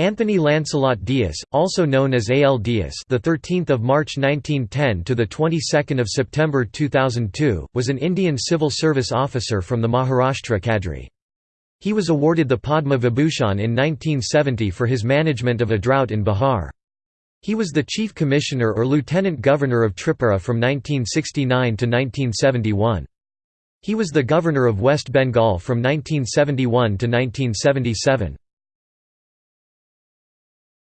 Anthony Lancelot Dias, also known as A. L. Dias, the 13th of March 1910 to the 22nd of September 2002, was an Indian civil service officer from the Maharashtra cadre. He was awarded the Padma Vibhushan in 1970 for his management of a drought in Bihar. He was the chief commissioner or lieutenant governor of Tripura from 1969 to 1971. He was the governor of West Bengal from 1971 to 1977.